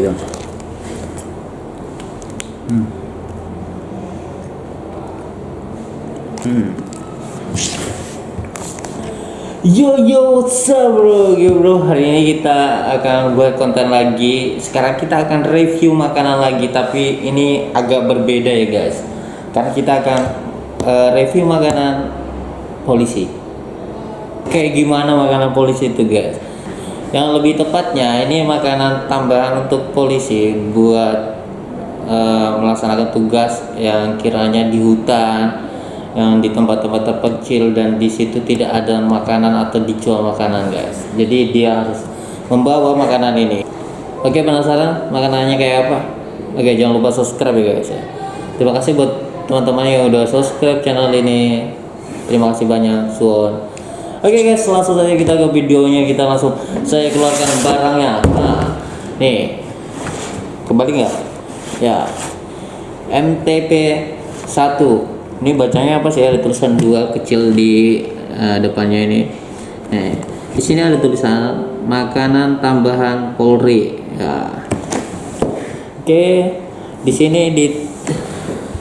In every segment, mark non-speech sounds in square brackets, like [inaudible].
dong hmm. Hmm. Yo yo what's up bro? Yo bro hari ini kita akan buat konten lagi. Sekarang kita akan review makanan lagi Tapi ini agak berbeda ya guys. Karena kita akan uh, review makanan polisi. Kayak gimana makanan polisi itu guys Yang lebih tepatnya ini makanan tambahan untuk polisi Buat uh, melaksanakan tugas yang kiranya di hutan yang di tempat-tempat terpencil dan di situ tidak ada makanan atau dijual makanan guys. Jadi dia harus membawa makanan ini. Oke penasaran makanannya kayak apa? Oke jangan lupa subscribe ya guys ya. Terima kasih buat teman-teman yang udah subscribe channel ini. Terima kasih banyak suon oke guys langsung saja kita ke videonya kita langsung saya keluarkan barangnya. Nah nih. Kembali nggak? Ya. MTP 1 ini bacanya apa sih? Ada tulisan dua kecil di uh, depannya ini. Nah, di sini ada tulisan makanan tambahan Polri. Ya. oke di sini di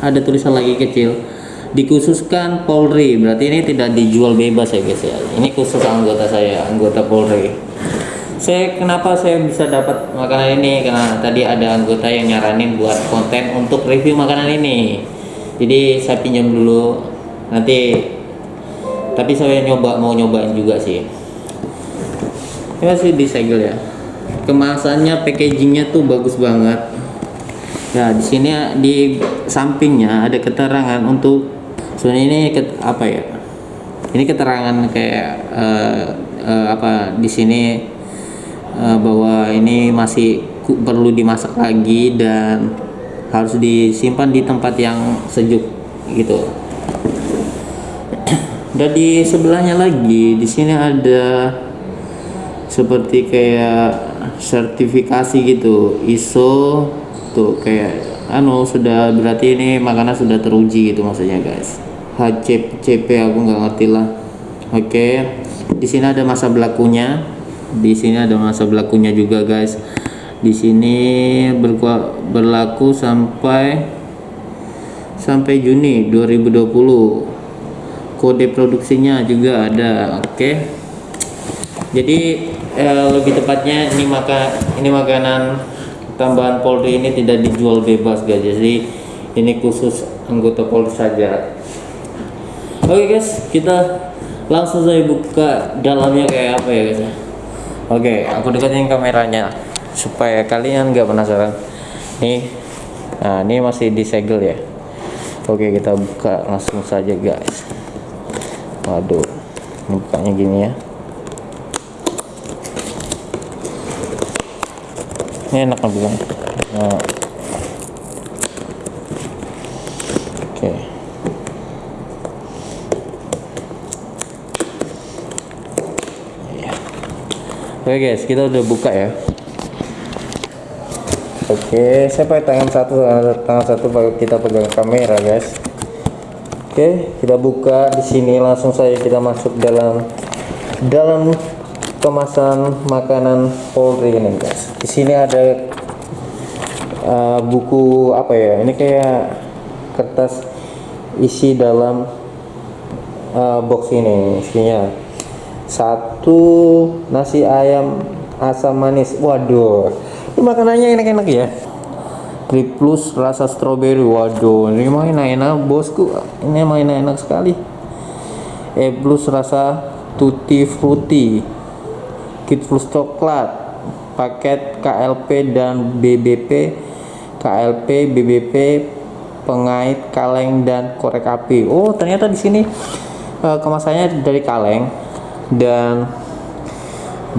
ada tulisan lagi kecil dikhususkan Polri berarti ini tidak dijual bebas ya guys ya? Ini khusus anggota saya anggota Polri. Saya kenapa saya bisa dapat makanan ini? Karena tadi ada anggota yang nyaranin buat konten untuk review makanan ini. Jadi saya pinjam dulu. Nanti tapi saya nyoba mau nyobain juga sih. Ini masih disegel ya. Kemasannya packagingnya tuh bagus banget. Ya di sini di sampingnya ada keterangan untuk sebenarnya ini apa ya? Ini keterangan kayak uh, uh, apa di sini uh, bahwa ini masih perlu dimasak lagi dan harus disimpan di tempat yang sejuk gitu. [clears throat] Dan di sebelahnya lagi di sini ada seperti kayak sertifikasi gitu ISO tuh kayak anu sudah berarti ini makanan sudah teruji gitu maksudnya guys. HCCP aku nggak ngerti lah. Oke di sini ada masa berlakunya. Di sini ada masa berlakunya juga guys. Di sini berlaku sampai sampai Juni 2020 kode produksinya juga ada oke. Okay. jadi eh, lebih tepatnya ini maka ini makanan tambahan Polri ini tidak dijual bebas guys. Jadi ini khusus anggota Polri saja. Oke okay, guys kita langsung saya buka dalamnya kayak apa ya guys? Oke okay, aku dekatin kameranya supaya kalian nggak penasaran. Nih nah ini masih disegel ya. Oke kita buka langsung saja guys. Waduh bukanya gini ya ini enak bilang nah. oke Oke guys, kita udah buka ya. Oke, saya pakai tangan satu, tangan satu kita pegang kamera, guys. Oke, kita buka di sini langsung saja kita masuk dalam dalam kemasan makanan Polri ini, guys. Di sini ada uh, buku apa ya? Ini kayak kertas isi dalam uh, box ini, isinya satu nasi ayam asam manis. Waduh ini makanannya enak-enak ya plus rasa strawberry waduh ini main enak bosku ini main enak sekali E plus rasa tutti frutti kit plus coklat paket KLP dan BBP KLP BBP pengait kaleng dan korek api. Oh ternyata di sini uh, kemasannya dari kaleng dan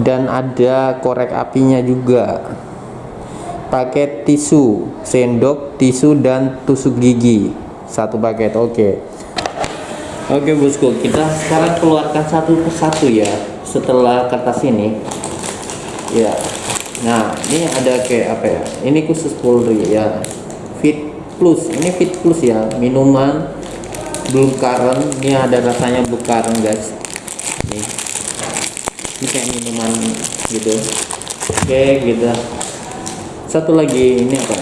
dan ada korek apinya juga. Paket tisu sendok tisu dan tusuk gigi. Satu paket oke. Okay. oke bosku kita sekarang keluarkan satu persatu ya setelah kertas ini ya. Nah ini ada kayak apa ya? Ini khusus Polri ya. Fit plus ini fit plus ya. Minuman blue currant ini ada rasanya blue currant guys. Ini. Ini kayak minuman gitu. Oke gitu. Satu lagi ini apa?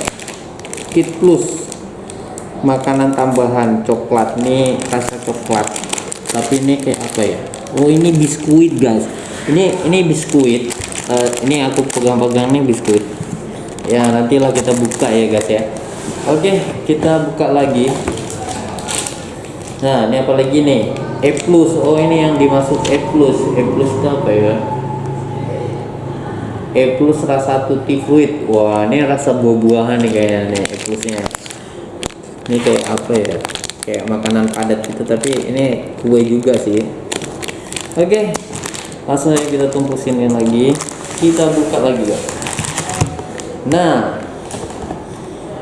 Kit plus. Makanan tambahan coklat. Nih rasa coklat. Tapi ini kayak apa ya oh ini biskuit guys. Ini ini biskuit. Uh, ini aku pegang-pegang nih biskuit. Ya nantilah kita buka ya guys ya. Oke kita buka lagi. Nah ini apa lagi nih? E plus. Oh ini yang dimasuk E plus. E plus itu apa ya? E plus rasa tutti fruit wah ini rasa buah-buahan nih kayaknya nih E plusnya. Ini kayak apa ya? Kayak makanan padat gitu tapi ini kue juga sih oke langsung aja kita tumpusin lagi kita buka lagi guys nah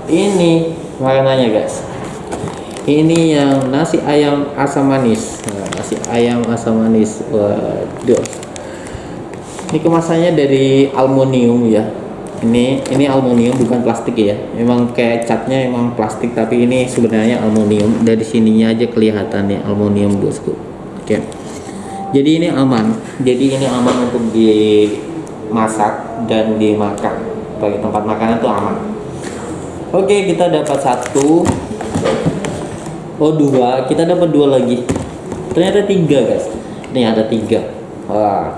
ini makanannya guys. Ini yang nasi ayam asam manis. Nah, nasi ayam asam manis waduh ini kemasannya dari aluminium ya. Ini ini aluminium bukan plastik ya. Memang kayak catnya memang plastik tapi ini sebenarnya aluminium. Dari sininya aja kelihatan ya aluminium bosku. Oke jadi ini aman. Jadi ini aman untuk dimasak dan dimakan. Bagi tempat makanan tuh aman. Oke kita dapat satu. Oh dua. Kita dapat dua lagi. Ternyata tiga guys. Ini ada tiga. Wah.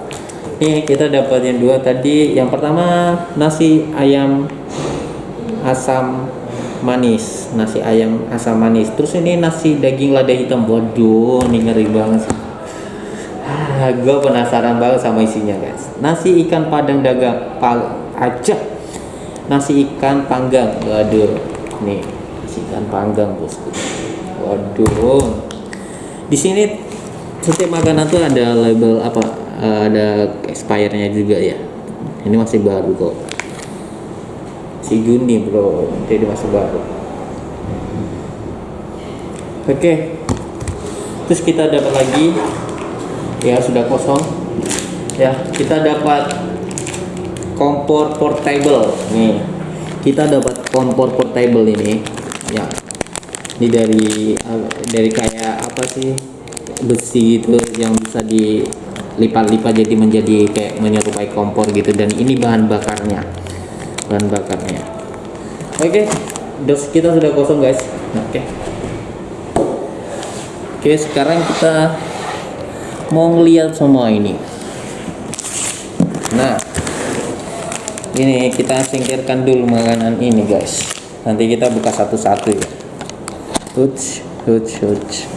Nih kita dapat yang dua tadi. Yang pertama nasi ayam asam manis, nasi ayam asam manis. Terus ini nasi daging lada hitam. Waduh, ini ngeri banget. Gue penasaran banget sama isinya guys. Nasi ikan padang dagang pal aja. Nasi ikan panggang. Waduh, nih nasi ikan panggang bosku. Waduh. Di sini setiap makanan tuh ada label apa uh, ada expire-nya juga ya ini masih baru kok si Juni bro jadi masih baru oke okay. terus kita dapat lagi ya sudah kosong. Ya kita dapat kompor portable. Nih kita dapat kompor portable ini. Ya ini dari dari kayak apa sih besi gitu yang bisa di lipat-lipat jadi menjadi kayak menyerupai kompor gitu. Dan ini bahan bakarnya bahan bakarnya. Oke dos kita sudah kosong guys. Oke. Oke sekarang kita mau ngeliat semua ini nah ini kita singkirkan dulu makanan ini guys nanti kita buka satu-satu ya huts huts huts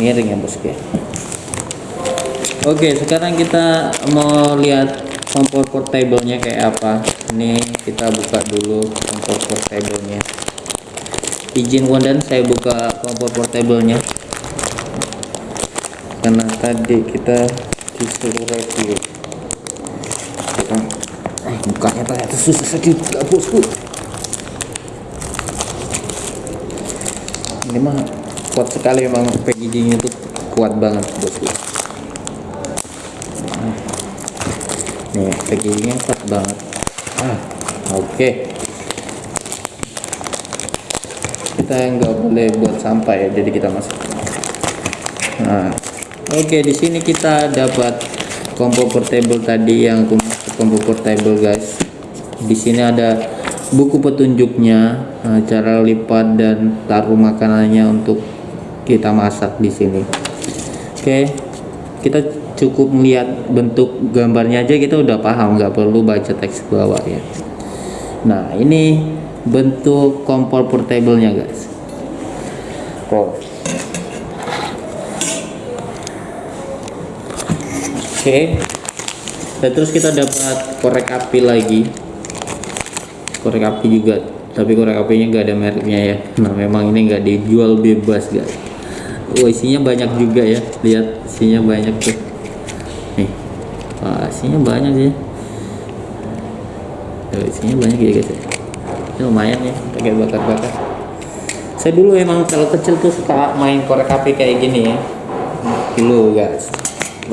miring ya bosku Oke, sekarang kita mau lihat kompor portable-nya kayak apa. Ini kita buka dulu kompor portable-nya. Izin Wondan saya buka kompor portable-nya. Karena tadi kita disuruh review. Eh, bukanya ternyata susah juga, bosku. Ini mah kuat sekali memang packaging-nya tuh kuat banget, bosku. nih packagingnya kuat banget ah oke okay. kita nggak boleh buat sampah ya jadi kita masuk nah oke di sini kita dapat combo portable tadi yang combo portable guys. Di sini ada buku petunjuknya nah, cara lipat dan taruh makanannya untuk kita masak di sini. Oke kita cukup melihat bentuk gambarnya aja kita udah paham nggak perlu baca teks bawah ya. Nah ini bentuk kompor portable-nya guys. Oh. Okay. dan terus kita dapat korek api lagi korek api juga tapi korek apinya nggak ada mereknya ya nah memang ini nggak dijual bebas guys oh isinya banyak juga ya lihat isinya banyak tuh Wah, isinya banyak sih. Tuh, isinya banyak ya guys. Ya. Ini lumayan ya, pakai bakar-bakar. Saya dulu emang kalau kecil tuh suka main korek api kayak gini ya. Dulu guys.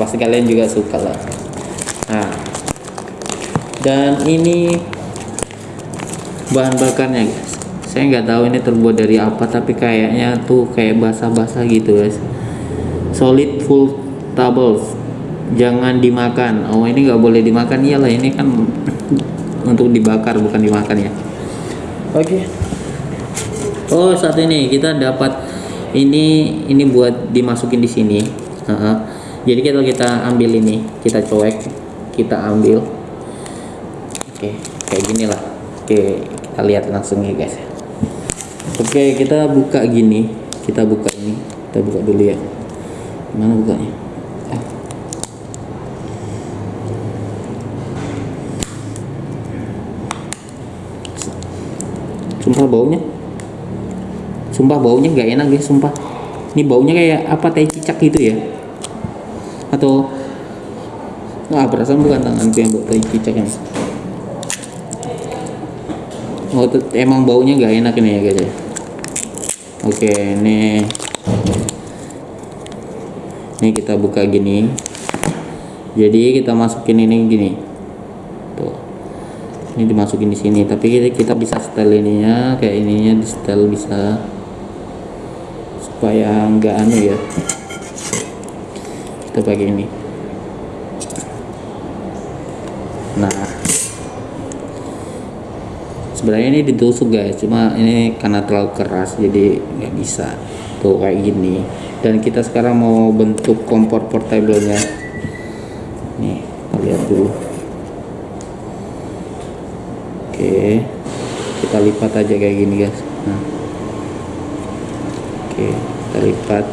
Pasti kalian juga suka lah. Nah. Dan ini bahan bakarnya guys. Saya nggak tahu ini terbuat dari apa tapi kayaknya tuh kayak basah-basah gitu guys. Solid full tables jangan dimakan oh ini nggak boleh dimakan iyalah ini kan [laughs] untuk dibakar bukan dimakan ya oke oh saat ini kita dapat ini ini buat dimasukin di sini Heeh. Jadi kalau kita ambil ini kita cuek kita ambil. Oke kayak gini lah. Oke kita lihat langsung ya guys. Oke kita buka gini. Kita buka ini. Kita buka dulu ya. Mana bukanya? Ah. sumpah baunya. Sumpah baunya nggak enak guys sumpah. Ini baunya kayak apa teh cicak gitu ya atau nggak perasaan bukan tanganku yang bau teh cicak ini oh emang baunya nggak enak ini ya guys ya? Oke ini. Ini kita buka gini. Jadi kita masukin ini gini. Tuh. Ini dimasukin di sini tapi kita bisa setel ininya kayak ininya di setel bisa supaya nggak anu ya kita pakai ini. Nah. Sebenarnya ini ditusuk guys. Cuma ini karena terlalu keras jadi nggak bisa. Tuh kayak gini. Dan kita sekarang mau bentuk kompor portable-nya. Nih kita lihat dulu. Oke. Kita lipat aja kayak gini guys. Nah. Oke kita lipat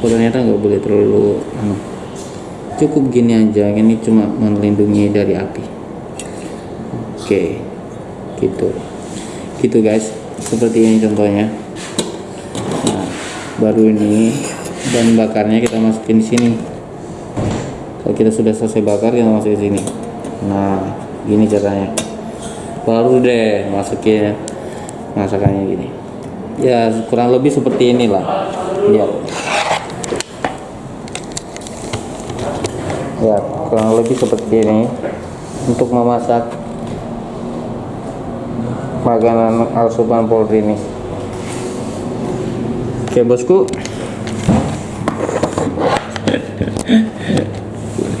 oh ternyata nggak boleh terlalu anu cukup gini aja. Ini cuma melindungi dari api. Oke. Gitu. Gitu guys. Seperti ini contohnya. Nah, baru ini dan bakarnya kita masukin di sini. Kalau kita sudah selesai bakar kita masukin sini. Nah gini caranya. Baru deh masukin masakannya gini ya kurang lebih seperti inilah. Ya ya kurang lebih seperti ini. Untuk memasak makanan asupan Polri ini. Oke bosku.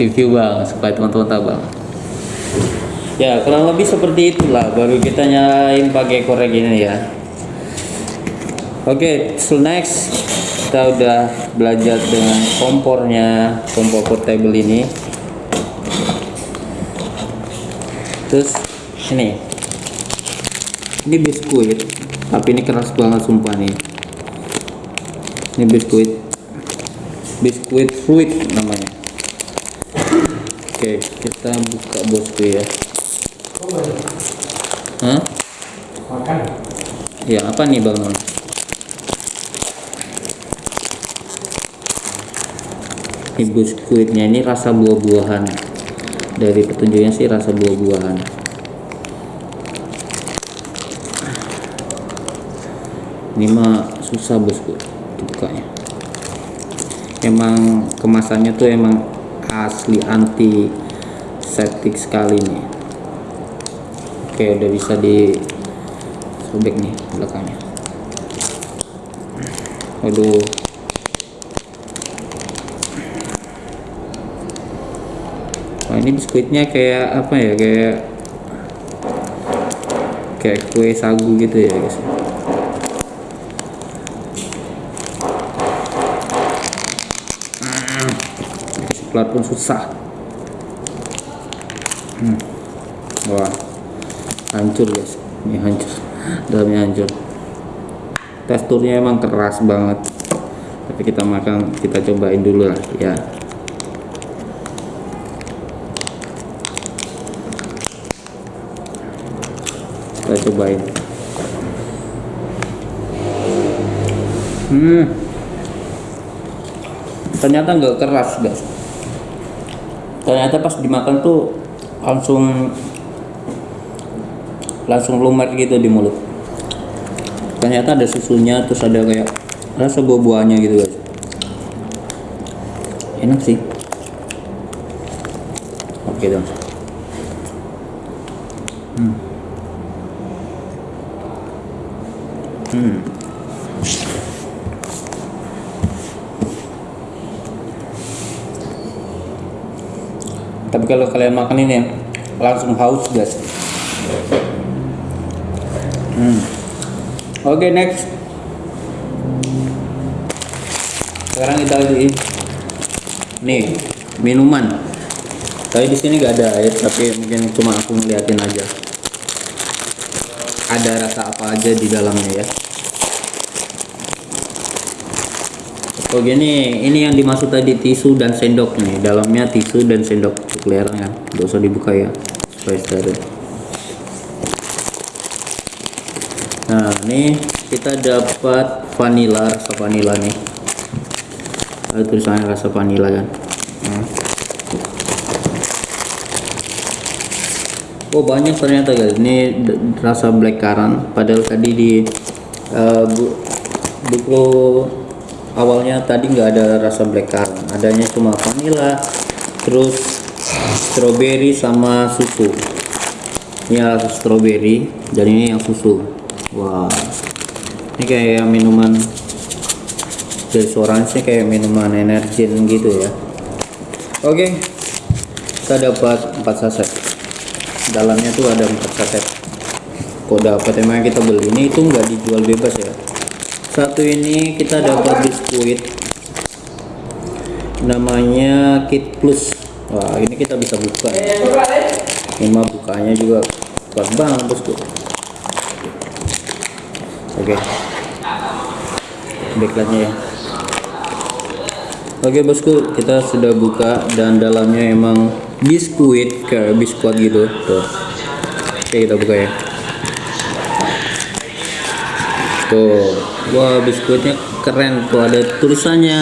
Review bang supaya teman-teman tahu bang. Ya kurang lebih seperti itulah baru kita nyalain pakai korek ini ya oke so next kita udah belajar dengan kompornya kompor portable ini. Terus ini. Ini biskuit tapi ini keras banget sumpah nih. Ini biskuit. Biskuit fruit namanya. Oke kita buka bosku ya. Hah? makan. Ya apa nih bang Ini biskuitnya ini rasa buah-buahan. Dari petunjuknya sih rasa buah-buahan. Ini mah susah bosku dibukanya. Emang kemasannya tuh emang asli anti septik sekali nih. Oke udah bisa di sobek nih belakangnya. Waduh ini biskuitnya kayak apa ya kayak kayak kue sagu gitu ya guys. Pelat pun susah. Hmm. wah hancur guys. Ini hancur dalamnya hancur. Teksturnya emang keras banget. Tapi kita makan kita cobain dulu lah ya kita cobain hmm. Ternyata nggak keras guys. Ternyata pas dimakan tuh langsung langsung lumer gitu di mulut. Ternyata ada susunya terus ada kayak rasa buah-buahnya gitu guys. Enak sih. Oke dong Hmm. tapi kalau kalian makan ini langsung haus guys hmm. oke next sekarang kita lagi nih minuman tapi di sini gak ada air tapi mungkin cuma aku ngeliatin aja ada rasa apa aja di dalamnya ya Oh gini, ini yang dimaksud tadi tisu dan sendok nih. Dalamnya tisu dan sendok kelihatan kan? Gak usah dibuka ya, supaya steril. Nah, ini kita dapat vanilla, rasa vanilla nih. Ada tulisannya rasa vanilla kan? Oh banyak ternyata guys. Ini rasa black currant. Padahal tadi di uh, bu buku awalnya tadi nggak ada rasa black currant. Adanya cuma vanilla terus strawberry sama susu. Ini rasa strawberry dan ini yang susu. Wah. Ini kayak minuman dari suaranya kayak minuman energi gitu ya. Oke. Kita dapat 4 saset dalamnya tuh ada 4 saset kok dapat emang kita beli? Ini itu nggak dijual bebas ya. Satu ini kita dapat biskuit. Namanya kit plus. Wah ini kita bisa buka ya. ini bukanya juga kuat banget bosku oke. Backlightnya ya. Oke bosku kita sudah buka dan dalamnya emang biskuit kayak biskuit gitu. Tuh. Oke kita buka ya tuh. Wah biskuitnya keren tuh. Ada tulisannya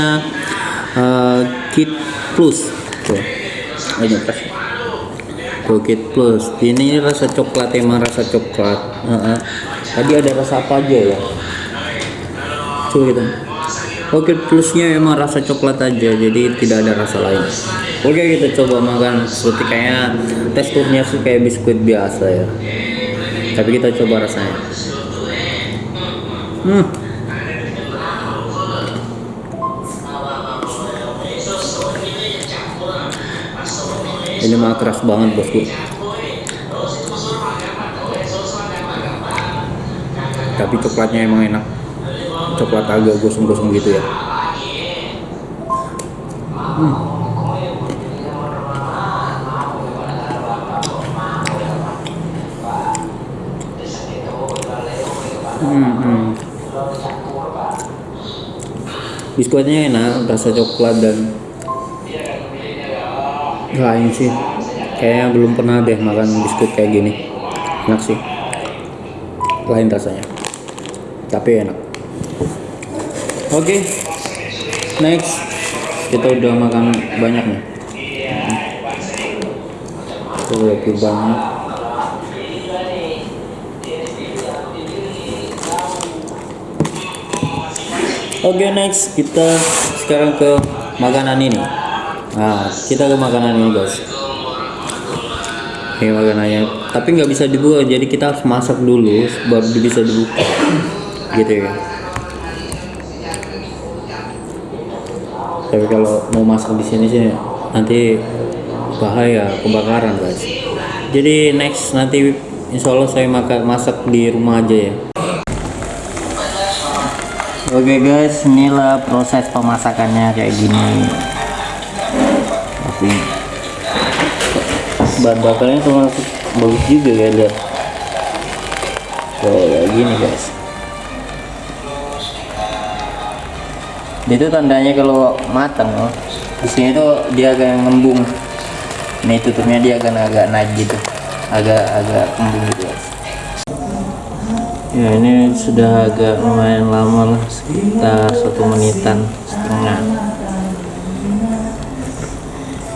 uh, kit plus. Tuh. Ini pas. Tuh plus. Ini rasa coklat emang rasa coklat. Uh -uh. tadi ada rasa apa aja ya? Coba kita. Oke plusnya emang rasa coklat aja jadi tidak ada rasa lain Oke kita coba makan seperti kayak teksturnya sih kayak biskuit biasa ya. Tapi kita coba rasanya. Hmm. Ini mah keras banget bosku. Tapi coklatnya emang enak. Coklat agak gosong-gosong gitu ya. Hmm. Hmm, hmm. biskuitnya enak rasa coklat dan lain sih. Kayaknya belum pernah deh makan biskuit kayak gini. Enak sih. Lain rasanya. Tapi enak. Oke okay. next. Kita udah makan banyak nih. Udah banget Oke okay, next kita sekarang ke makanan ini. Nah kita ke makanan ini guys. Ini makanannya tapi nggak bisa dibuka jadi kita harus masak dulu baru bisa dibuka. Gitu ya. Tapi kalau mau masak di sini sih nanti bahaya kebakaran guys. Jadi next nanti insya Allah saya makan masak di rumah aja ya Oke okay guys, inilah proses pemasakannya kayak gini. Tapi bahan bakarnya termasuk bagus juga ya lihat kayak gini guys. Itu tandanya kalau matang loh di sini tuh dia agak ngembung. Ini tutupnya dia akan agak naik gitu. Agak agak kembung gitu guys ya ini sudah agak lumayan lama lah sekitar satu menitan setengah.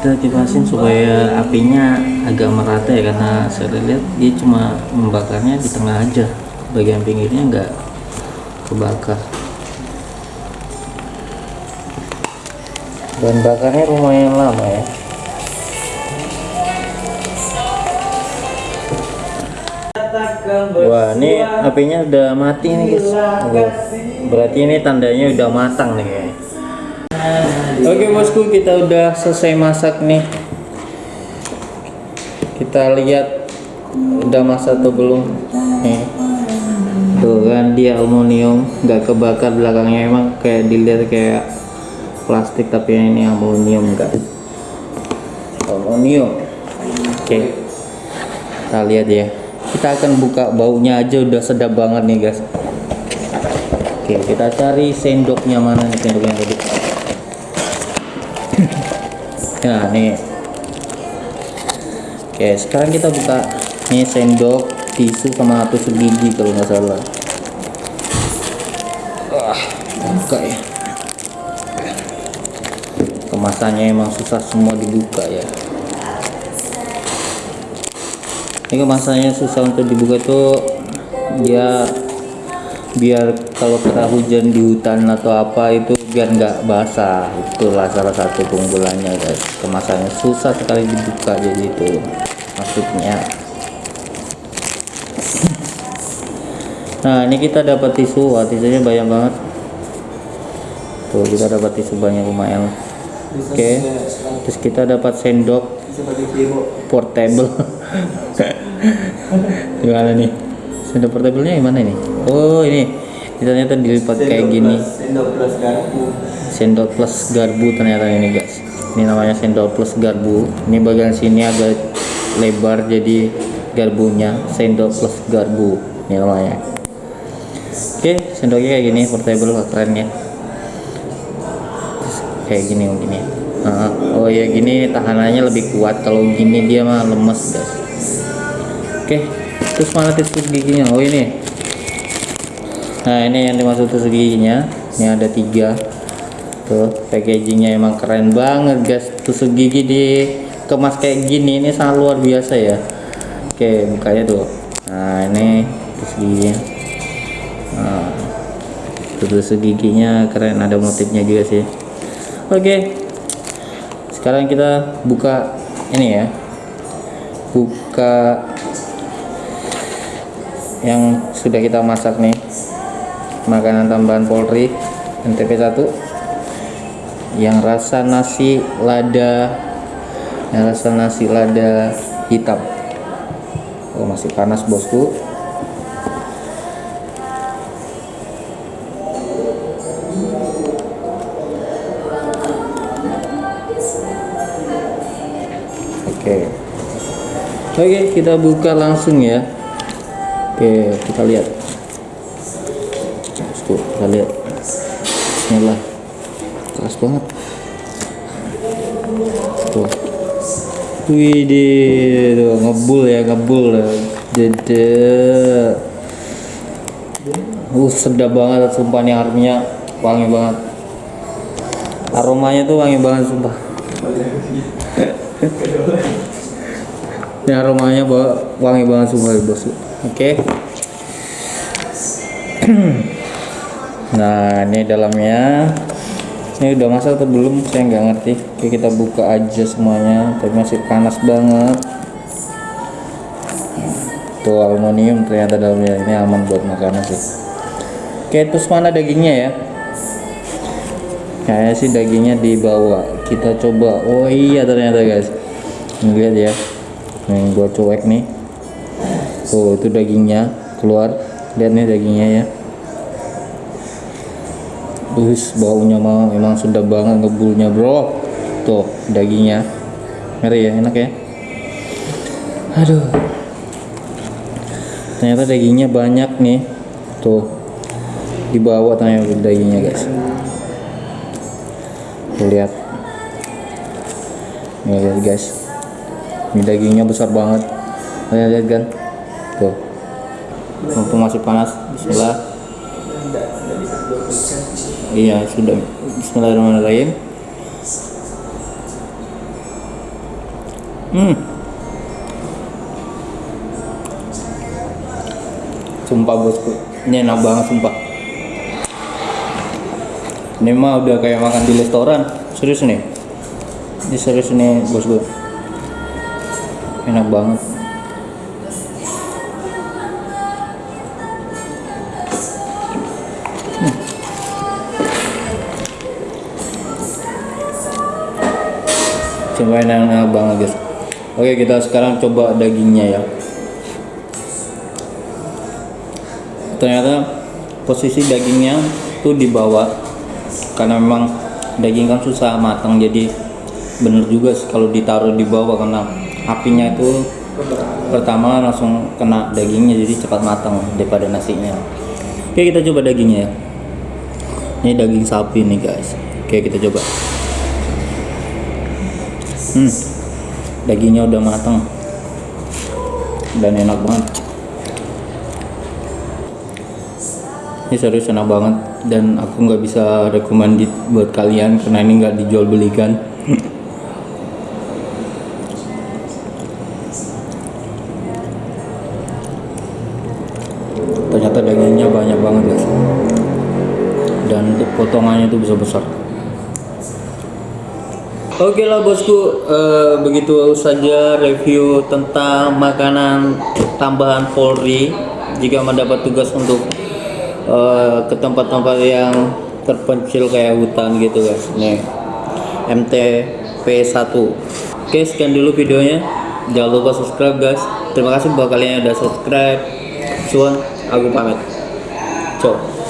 Kita kipasin supaya apinya agak merata ya karena saya lihat dia cuma membakarnya di tengah aja. Bagian pinggirnya enggak kebakar. Bahan bakarnya lumayan lama ya Wah, ini apinya udah mati nih guys. Berarti ini tandanya udah matang nih guys. Oke bosku kita udah selesai masak nih. Kita lihat udah masak atau belum. Nih. Tuh kan dia aluminium nggak kebakar belakangnya. Emang kayak dilihat kayak plastik tapi ini aluminium guys. Aluminium. Oke. Kita lihat ya kita akan buka baunya aja udah sedap banget nih guys. Oke kita cari sendoknya mana nih sendoknya tadi. [clears throat] Nah nih. Oke sekarang kita buka nih sendok tisu sama tusuk gigi kalau nggak salah. Wah, buka ya. Kemasannya emang susah semua dibuka ya ini kemasannya susah untuk dibuka tuh dia biar kalau kena hujan di hutan atau apa itu biar nggak basah. Itulah salah satu keunggulannya guys. Kemasannya susah sekali dibuka jadi itu maksudnya. Nah ini kita dapat tisu. Wah tisunya banyak banget. Tuh kita dapat tisu banyak lumayan. Oke terus kita dapat sendok portable [laughs] gimana nih? Sendok portable-nya gimana ini? Oh ini. Ternyata dilipat kayak gini. Sendok plus garpu. sendok plus garbu ternyata ini guys. Ini namanya sendok plus garbu ini bagian sini agak lebar jadi garbunya sendok plus garbu ini namanya. Oke sendoknya kayak gini portable keren ya. Kayak gini mungkin ya. Ah, oh ya gini tahanannya lebih kuat. Kalau gini dia mah lemes guys oke terus mana tusuk giginya? Oh ini. Nah ini yang dimaksud tusuk giginya. Ini ada tiga. Tuh packagingnya emang keren banget guys. Tusuk gigi dikemas kayak gini ini sangat luar biasa ya. Oke bukanya tuh. Nah ini tusuk giginya. Nah, tusuk giginya keren ada motifnya juga sih. Oke sekarang kita buka ini ya. Buka yang sudah kita masak nih. Makanan tambahan Polri NTP 1 yang rasa nasi lada yang rasa nasi lada hitam. Oh masih panas bosku. Oke. Oke kita buka langsung ya oke kita lihat Tuh, kita lihat Bismillah keras banget tuh Widih, tuh ngebul ya ngebul ya. Dede. Uh, sedap banget sumpah nih aromanya wangi banget. Aromanya tuh wangi banget sumpah. Ini aromanya wangi banget sumpah bos. Oke. [clears throat] nah, ini dalamnya. Ini udah masak atau belum? Saya nggak ngerti. Oke, kita buka aja semuanya. Tapi masih panas banget. Tuh aluminium ternyata dalamnya ini aman buat makanan sih. Oke, terus mana dagingnya ya? Kayaknya sih dagingnya dibawa. Kita coba. Oh iya ternyata guys. Lihat ya. Nih gua cuek nih. Tuh itu dagingnya keluar. Lihat nih dagingnya ya. Us baunya mah memang sudah banget ngebulnya bro. Tuh dagingnya. Ngeri ya enak ya. Aduh. Ternyata dagingnya banyak nih. Tuh di bawah ternyata dagingnya guys. Tuh lihat. Nih lihat guys. Ini dagingnya besar banget. Lihat lihat kan. Tuh. Mumpung masih panas. Bismillah. Iya sudah. Bismillahirrahmanirrahim. Hmm. Sumpah bosku, ini enak banget sumpah. Ini mah udah kayak makan di restoran, serius nih. Ini serius nih bosku. Enak banget. Coba enak, banget guys. Oke kita sekarang coba dagingnya ya. Ternyata posisi dagingnya tuh di bawah karena memang daging kan susah matang jadi bener juga kalau ditaruh di bawah karena apinya itu pertama langsung kena dagingnya jadi cepat matang daripada nasinya. Oke kita coba dagingnya ya. Ini daging sapi nih guys. Oke kita coba. Hmm, dagingnya udah matang dan enak banget. Ini serius enak banget dan aku nggak bisa recommended buat kalian karena ini nggak dijual belikan. Ternyata dagingnya banyak banget guys dan potongannya itu bisa besar. Oke lah bosku, eh, begitu saja review tentang makanan tambahan Polri. Jika mendapat tugas untuk eh, ke tempat-tempat yang terpencil kayak hutan gitu guys. Nih, MTP 1 Oke, sekian dulu videonya. Jangan lupa subscribe guys. Terima kasih buat kalian yang udah subscribe. Cuan, aku pamit. Ciao.